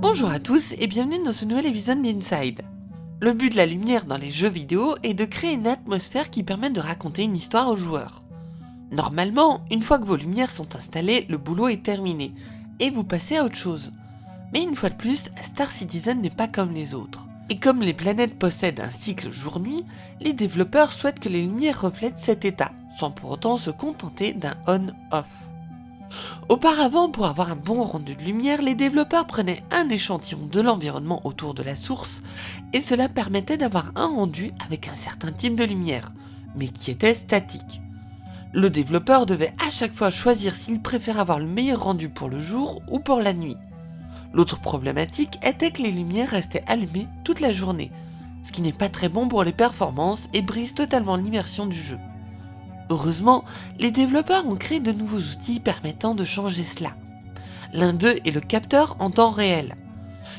Bonjour à tous et bienvenue dans ce nouvel épisode d'Inside. Le but de la lumière dans les jeux vidéo est de créer une atmosphère qui permet de raconter une histoire aux joueurs. Normalement, une fois que vos lumières sont installées, le boulot est terminé, et vous passez à autre chose. Mais une fois de plus, Star Citizen n'est pas comme les autres. Et comme les planètes possèdent un cycle jour-nuit, les développeurs souhaitent que les lumières reflètent cet état, sans pour autant se contenter d'un on-off. Auparavant, pour avoir un bon rendu de lumière, les développeurs prenaient un échantillon de l'environnement autour de la source, et cela permettait d'avoir un rendu avec un certain type de lumière, mais qui était statique. Le développeur devait à chaque fois choisir s'il préférait avoir le meilleur rendu pour le jour ou pour la nuit. L'autre problématique était que les lumières restaient allumées toute la journée, ce qui n'est pas très bon pour les performances et brise totalement l'immersion du jeu. Heureusement, les développeurs ont créé de nouveaux outils permettant de changer cela. L'un d'eux est le capteur en temps réel.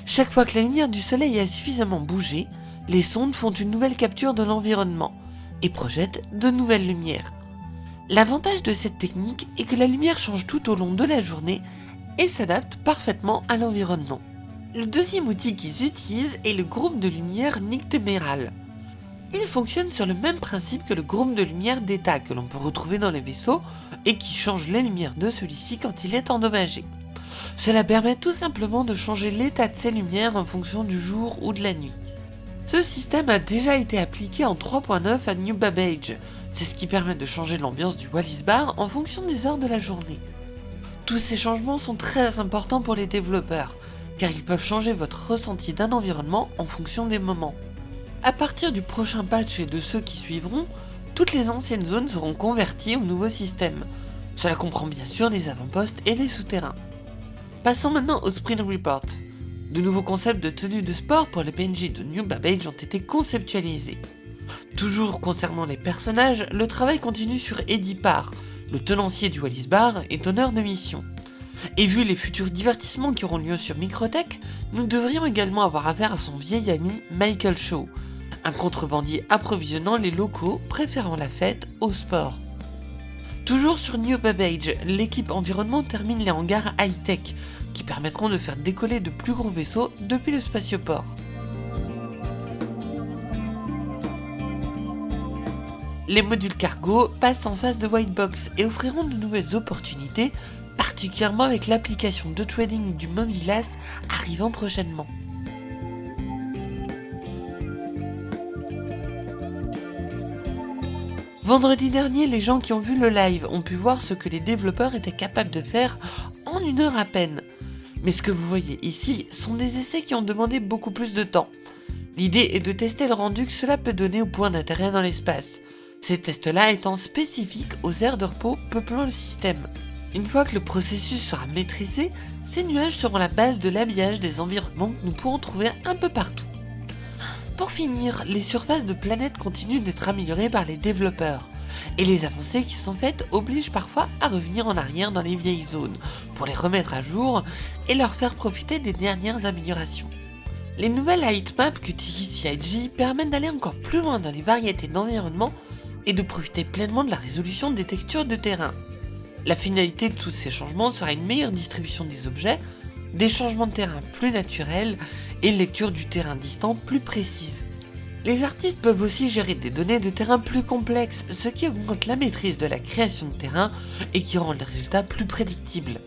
Chaque fois que la lumière du soleil a suffisamment bougé, les sondes font une nouvelle capture de l'environnement et projettent de nouvelles lumières. L'avantage de cette technique est que la lumière change tout au long de la journée et s'adapte parfaitement à l'environnement. Le deuxième outil qu'ils utilisent est le groupe de lumière nictéméral. Il fonctionne sur le même principe que le groupe de lumière d'état que l'on peut retrouver dans les vaisseaux et qui change les lumières de celui-ci quand il est endommagé. Cela permet tout simplement de changer l'état de ces lumières en fonction du jour ou de la nuit. Ce système a déjà été appliqué en 3.9 à New Babbage, c'est ce qui permet de changer l'ambiance du Wallis Bar en fonction des heures de la journée. Tous ces changements sont très importants pour les développeurs, car ils peuvent changer votre ressenti d'un environnement en fonction des moments. A partir du prochain patch et de ceux qui suivront, toutes les anciennes zones seront converties au nouveau système. Cela comprend bien sûr les avant-postes et les souterrains. Passons maintenant au Sprint Report. De nouveaux concepts de tenue de sport pour les PNJ de New Babbage ont été conceptualisés. Toujours concernant les personnages, le travail continue sur Eddie Parr, le tenancier du Wallis Bar est donneur de mission. Et vu les futurs divertissements qui auront lieu sur Microtech, nous devrions également avoir affaire à son vieil ami Michael Shaw, un contrebandier approvisionnant les locaux préférant la fête au sport. Toujours sur New Babbage, l'équipe environnement termine les hangars high-tech qui permettront de faire décoller de plus gros vaisseaux depuis le spatioport. Les modules cargo passent en phase de white box et offriront de nouvelles opportunités, particulièrement avec l'application de trading du Mobilas arrivant prochainement. Vendredi dernier, les gens qui ont vu le live ont pu voir ce que les développeurs étaient capables de faire en une heure à peine. Mais ce que vous voyez ici sont des essais qui ont demandé beaucoup plus de temps. L'idée est de tester le rendu que cela peut donner au point d'intérêt dans l'espace, ces tests-là étant spécifiques aux aires de repos peuplant le système. Une fois que le processus sera maîtrisé, ces nuages seront la base de l'habillage des environnements que nous pourrons trouver un peu partout. Pour finir, les surfaces de planètes continuent d'être améliorées par les développeurs, et les avancées qui sont faites obligent parfois à revenir en arrière dans les vieilles zones, pour les remettre à jour et leur faire profiter des dernières améliorations. Les nouvelles heatmaps qu'utilise CIG permettent d'aller encore plus loin dans les variétés d'environnements et de profiter pleinement de la résolution des textures de terrain. La finalité de tous ces changements sera une meilleure distribution des objets, des changements de terrain plus naturels et une lecture du terrain distant plus précise. Les artistes peuvent aussi gérer des données de terrain plus complexes, ce qui augmente la maîtrise de la création de terrain et qui rend le résultat plus prédictible.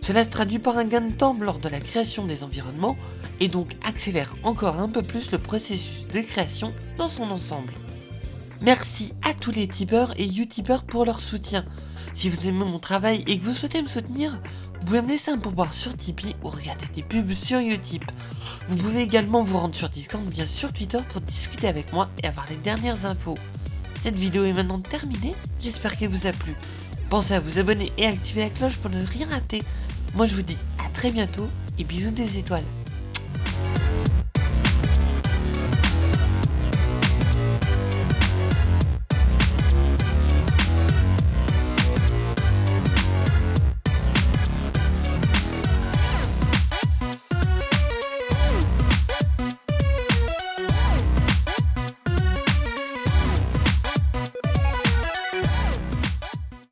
Cela se traduit par un gain de temps lors de la création des environnements et donc accélère encore un peu plus le processus de création dans son ensemble. Merci à tous les tipeurs et utipeurs pour leur soutien. Si vous aimez mon travail et que vous souhaitez me soutenir, vous pouvez me laisser un pourboire sur Tipeee ou regarder des pubs sur Utip. Vous pouvez également vous rendre sur Discord ou bien sur Twitter pour discuter avec moi et avoir les dernières infos. Cette vidéo est maintenant terminée, j'espère qu'elle vous a plu. Pensez à vous abonner et à activer la cloche pour ne rien rater. Moi je vous dis à très bientôt et bisous des étoiles.